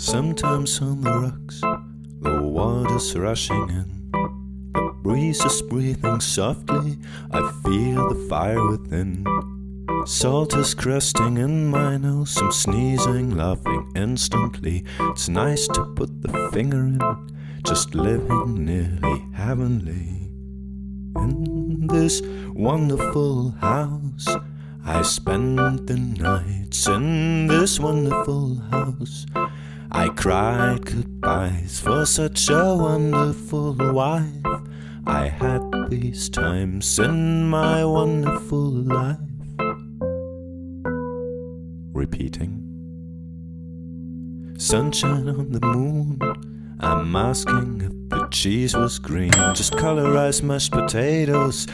Sometimes on the rocks, the water's rushing in. The breeze is breathing softly, I feel the fire within. Salt is crusting in my nose, I'm sneezing, laughing instantly. It's nice to put the finger in, just living nearly heavenly. In this wonderful house, I spend the nights in this wonderful house. I cried goodbyes for such a wonderful wife. I had these times in my wonderful life. Repeating. Sunshine on the moon. I'm asking if the cheese was green. Just colorized mashed potatoes.